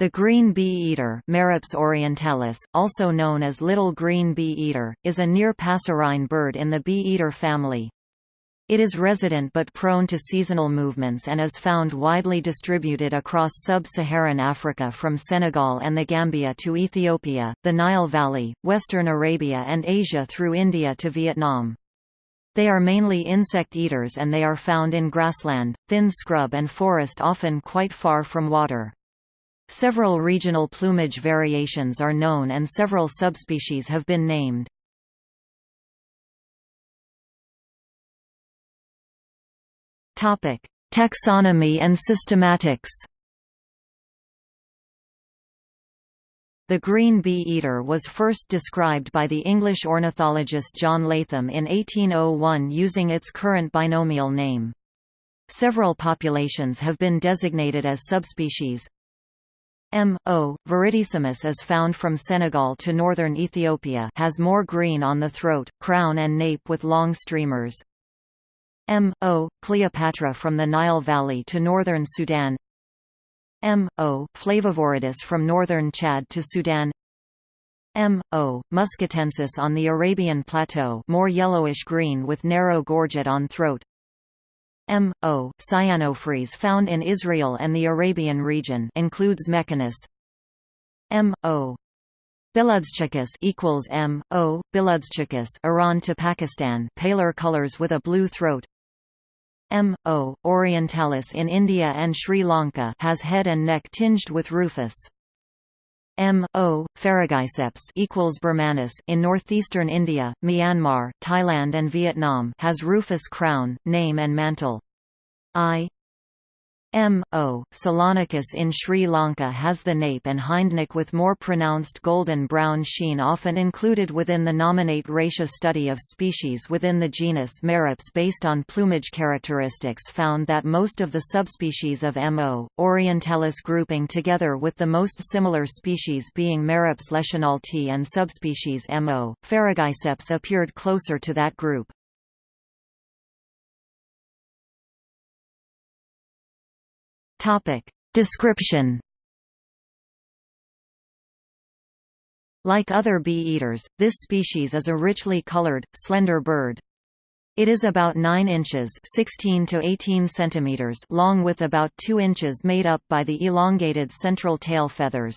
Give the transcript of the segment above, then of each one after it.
The green bee-eater Merops orientalis, also known as little green bee-eater, is a near passerine bird in the bee-eater family. It is resident but prone to seasonal movements and is found widely distributed across sub-Saharan Africa from Senegal and the Gambia to Ethiopia, the Nile Valley, western Arabia and Asia through India to Vietnam. They are mainly insect eaters and they are found in grassland, thin scrub and forest often quite far from water. Several regional plumage variations are known and several subspecies have been named. Taxonomy and systematics. The green bee-eater was first described by the English ornithologist John Latham in 1801 using its current binomial name. Several populations have been designated as subspecies. M. o. viridissimus is found from Senegal to northern Ethiopia has more green on the throat, crown and nape with long streamers. M. o. Cleopatra from the Nile Valley to northern Sudan M. o. flavoviridis from northern Chad to Sudan M. o. muscatensis on the Arabian Plateau more yellowish-green with narrow gorget on throat M. o. cyanophrys found in Israel and the Arabian region includes Mechanus M. o. Beludschicus equals M. O. Beludschicus Iran to Pakistan paler colors with a blue throat M. o. orientalis in India and Sri Lanka has head and neck tinged with rufous. M. o. ferrugeiceps equals Birmanus in northeastern India, Myanmar, Thailand and Vietnam has rufous crown, name and mantle. I M. o. Ceylonicus in Sri Lanka has the nape and hindneck with more pronounced golden-brown sheen often included within the nominate ratia study of species within the genus Merops based on plumage characteristics found that most of the subspecies of M. o. orientalis grouping together with the most similar species being Merops leschenaulti and subspecies M. o. ferrugeiceps appeared closer to that group. Topic. Description Like other bee-eaters, this species is a richly colored, slender bird. It is about 9 inches 16 to 18 centimeters long with about 2 inches made up by the elongated central tail feathers.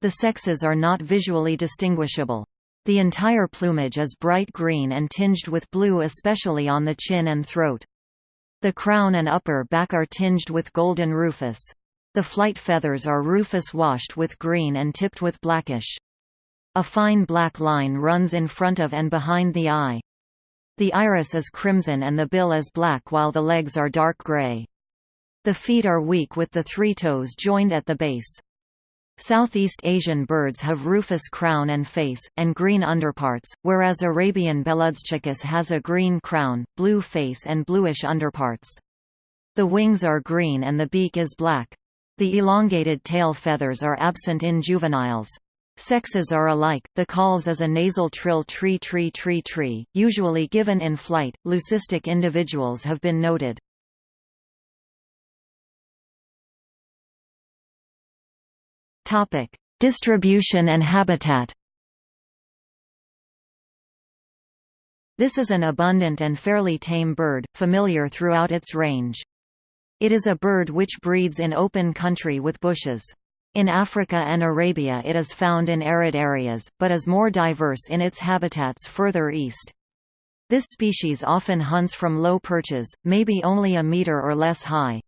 The sexes are not visually distinguishable. The entire plumage is bright green and tinged with blue especially on the chin and throat. The crown and upper back are tinged with golden rufous. The flight feathers are rufous washed with green and tipped with blackish. A fine black line runs in front of and behind the eye. The iris is crimson and the bill is black while the legs are dark gray. The feet are weak with the three toes joined at the base. Southeast Asian birds have rufous crown and face, and green underparts, whereas Arabian Beludschicus has a green crown, blue face and bluish underparts. The wings are green and the beak is black. The elongated tail feathers are absent in juveniles. Sexes are alike. The calls is a nasal trill tree tree tree tree, usually given in flight. Leucistic individuals have been noted. Topic: Distribution and habitat. This is an abundant and fairly tame bird, familiar throughout its range. It is a bird which breeds in open country with bushes. In Africa and Arabia it is found in arid areas, but is more diverse in its habitats further east. This species often hunts from low perches, maybe only a meter or less high.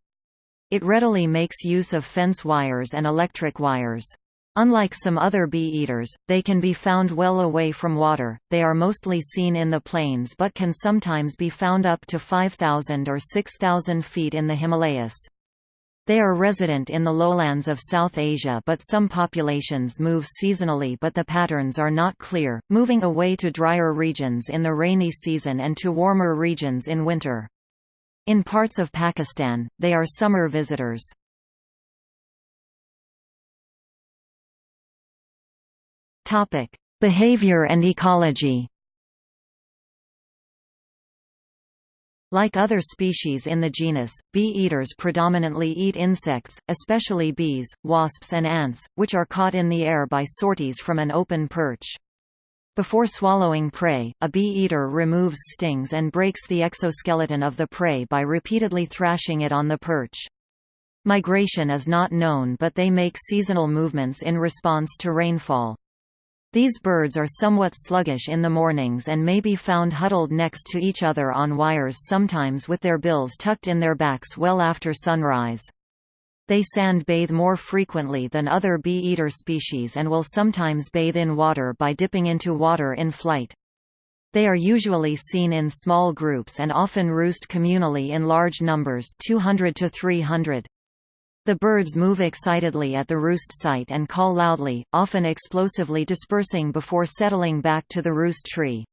It readily makes use of fence wires and electric wires. Unlike some other bee-eaters, they can be found well away from water, they are mostly seen in the plains but can sometimes be found up to 5,000 or 6,000 feet in the Himalayas. They are resident in the lowlands of South Asia but some populations move seasonally but the patterns are not clear, moving away to drier regions in the rainy season and to warmer regions in winter. In parts of Pakistan, they are summer visitors. Topic: Behavior and ecology. Like other species in the genus, bee-eaters predominantly eat insects, especially bees, wasps and ants, which are caught in the air by sorties from an open perch. Before swallowing prey, a bee-eater removes stings and breaks the exoskeleton of the prey by repeatedly thrashing it on the perch. Migration is not known but they make seasonal movements in response to rainfall. These birds are somewhat sluggish in the mornings and may be found huddled next to each other on wires sometimes with their bills tucked in their backs well after sunrise. They sand bathe more frequently than other bee-eater species and will sometimes bathe in water by dipping into water in flight. They are usually seen in small groups and often roost communally in large numbers 200 to 300. The birds move excitedly at the roost site and call loudly, often explosively dispersing before settling back to the roost tree.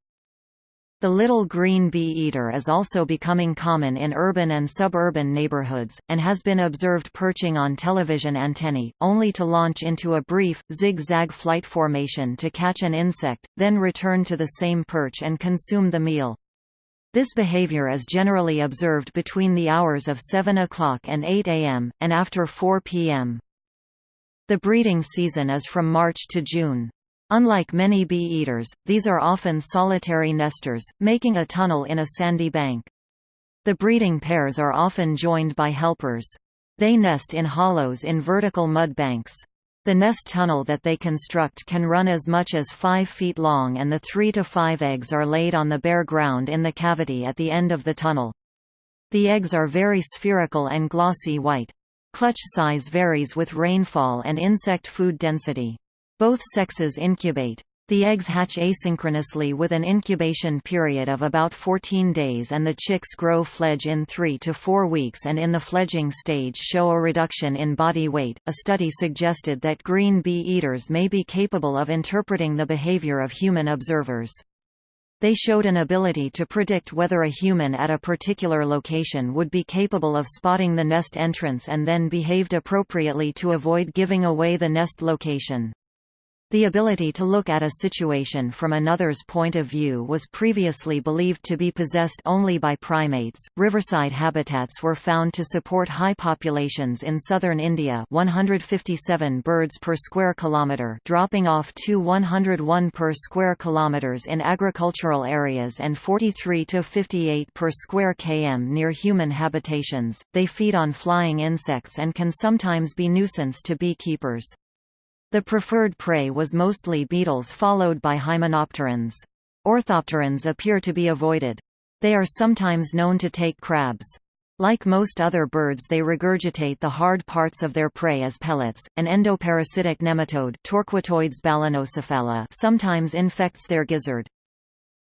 The little green bee-eater is also becoming common in urban and suburban neighborhoods, and has been observed perching on television antennae, only to launch into a brief, zig-zag flight formation to catch an insect, then return to the same perch and consume the meal. This behavior is generally observed between the hours of 7 o'clock and 8 am, and after 4 pm. The breeding season is from March to June. Unlike many bee-eaters, these are often solitary nesters, making a tunnel in a sandy bank. The breeding pairs are often joined by helpers. They nest in hollows in vertical mud banks. The nest tunnel that they construct can run as much as 5 feet long and the 3 to 5 eggs are laid on the bare ground in the cavity at the end of the tunnel. The eggs are very spherical and glossy white. Clutch size varies with rainfall and insect food density. Both sexes incubate. The eggs hatch asynchronously with an incubation period of about 14 days and the chicks grow fledge in 3 to 4 weeks and in the fledging stage show a reduction in body weight. A study suggested that green bee-eaters may be capable of interpreting the behavior of human observers. They showed an ability to predict whether a human at a particular location would be capable of spotting the nest entrance and then behaved appropriately to avoid giving away the nest location. The ability to look at a situation from another's point of view was previously believed to be possessed only by primates. Riverside habitats were found to support high populations in southern India, 157 birds per square kilometer, dropping off to 101 per square kilometers in agricultural areas and 43 to 58 per square km near human habitations. They feed on flying insects and can sometimes be nuisance to beekeepers. The preferred prey was mostly beetles followed by hymenopterans. Orthopterans appear to be avoided. They are sometimes known to take crabs. Like most other birds they regurgitate the hard parts of their prey as pellets. An endoparasitic nematode Torquatoides balanocephala sometimes infects their gizzard.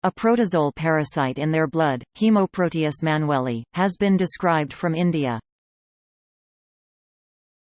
A protozoal parasite in their blood, Haemoproteus manwelli, has been described from India.